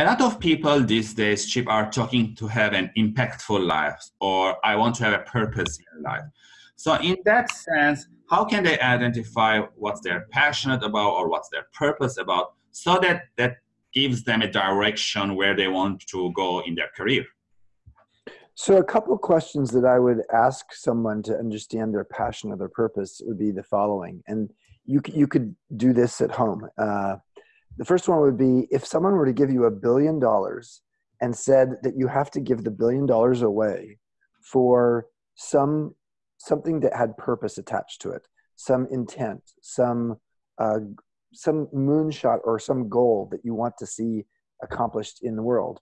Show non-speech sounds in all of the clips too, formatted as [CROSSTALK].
a lot of people these days, Chip, are talking to have an impactful life or I want to have a purpose in life. So in that sense, how can they identify what they're passionate about or what's their purpose about so that that gives them a direction where they want to go in their career? So a couple of questions that I would ask someone to understand their passion or their purpose would be the following. And you, you could do this at home. Uh, the first one would be if someone were to give you a billion dollars and said that you have to give the billion dollars away for some something that had purpose attached to it, some intent, some uh, some moonshot or some goal that you want to see accomplished in the world.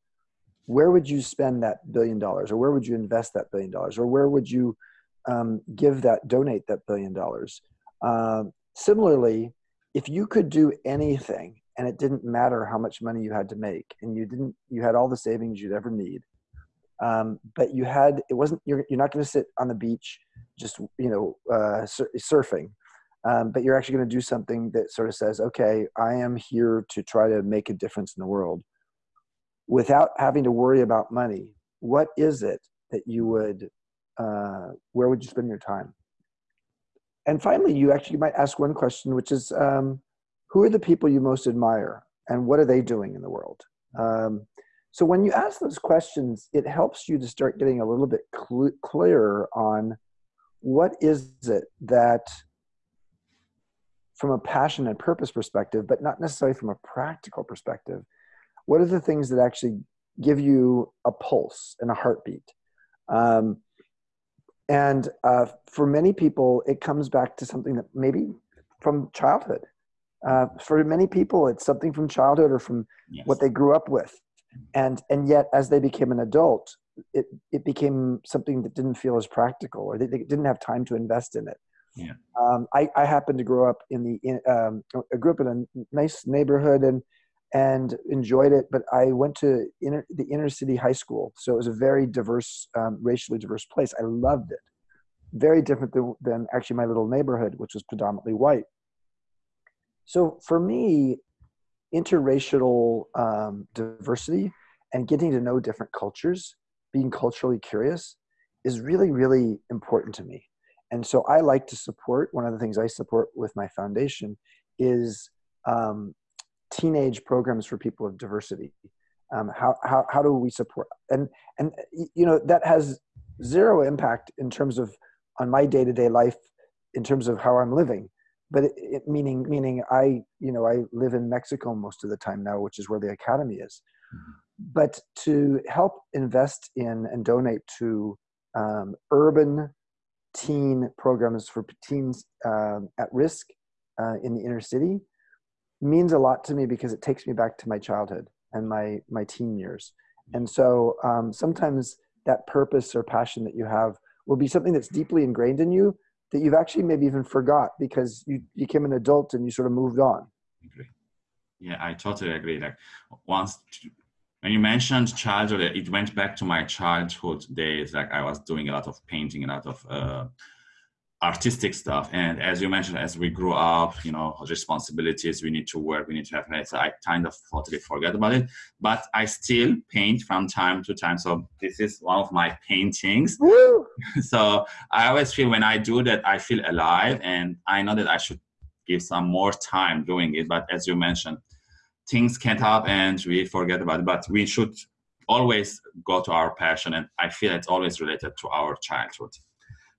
Where would you spend that billion dollars, or where would you invest that billion dollars, or where would you um, give that, donate that billion dollars? Uh, similarly, if you could do anything and it didn't matter how much money you had to make and you didn't you had all the savings you'd ever need. Um, but you had it wasn't you're, you're not going to sit on the beach just you know uh, sur- surfing. Um, but you're actually going to do something that sort of says okay i am here to try to make a difference in the world. Without having to worry about money what is it that you would uh, where would you spend your time? And finally you actually might ask one question which is um, who are the people you most admire and what are they doing in the world? Um, so when you ask those questions, it helps you to start getting a little bit cl- clearer on what is it that from a passion and purpose perspective, but not necessarily from a practical perspective, what are the things that actually give you a pulse and a heartbeat? Um, and uh, for many people, it comes back to something that maybe from childhood. Uh, for many people, it's something from childhood or from yes. what they grew up with, and and yet as they became an adult, it it became something that didn't feel as practical, or they, they didn't have time to invest in it. Yeah. Um, I I happened to grow up in the in, um, I grew up in a nice neighborhood and and enjoyed it, but I went to inner, the inner city high school, so it was a very diverse, um, racially diverse place. I loved it. Very different than, than actually my little neighborhood, which was predominantly white. So for me, interracial um, diversity and getting to know different cultures, being culturally curious, is really, really important to me. And so I like to support, one of the things I support with my foundation is um, teenage programs for people of diversity. Um, how, how, how do we support? And, and, you know, that has zero impact in terms of on my day-to-day life in terms of how I'm living but it, it, meaning meaning I you know I live in Mexico most of the time now, which is where the academy is. Mm-hmm. But to help invest in and donate to um, urban teen programs for teens uh, at risk uh, in the inner city means a lot to me because it takes me back to my childhood and my my teen years. And so um, sometimes that purpose or passion that you have will be something that's deeply ingrained in you that you've actually maybe even forgot because you became an adult and you sort of moved on. Agree. Yeah, I totally agree. Like once when you mentioned childhood, it went back to my childhood days. Like I was doing a lot of painting, a lot of uh, artistic stuff. And as you mentioned, as we grew up, you know, responsibilities, we need to work, we need to have, so I kind of totally forget about it, but I still paint from time to time. So this is one of my paintings. [LAUGHS] so I always feel when I do that, I feel alive and I know that I should give some more time doing it. But as you mentioned, things can't happen and we forget about it, but we should always go to our passion. And I feel it's always related to our childhood.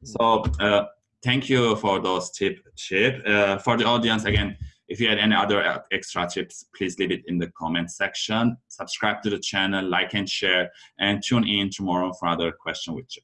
So uh, thank you for those tip chip. Uh, for the audience again if you had any other uh, extra tips please leave it in the comment section. Subscribe to the channel like and share and tune in tomorrow for other question with chip